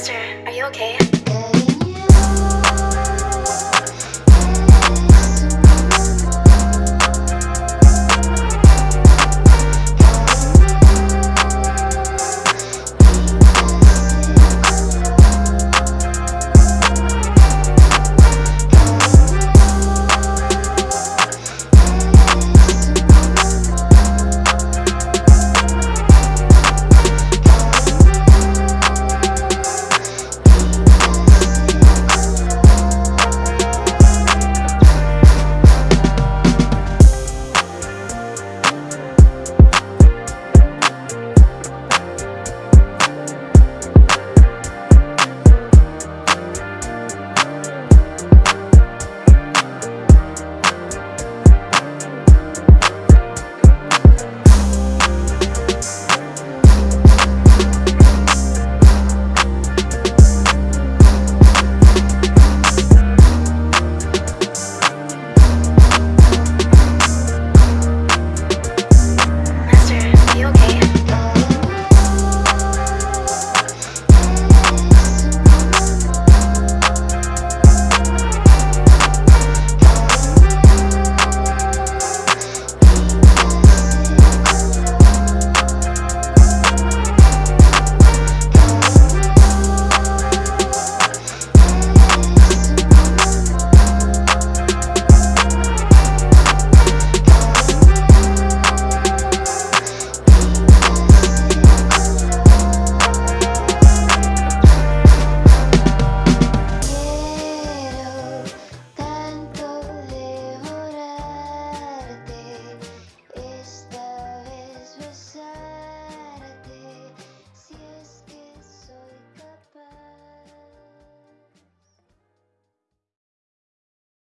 Master, are you okay?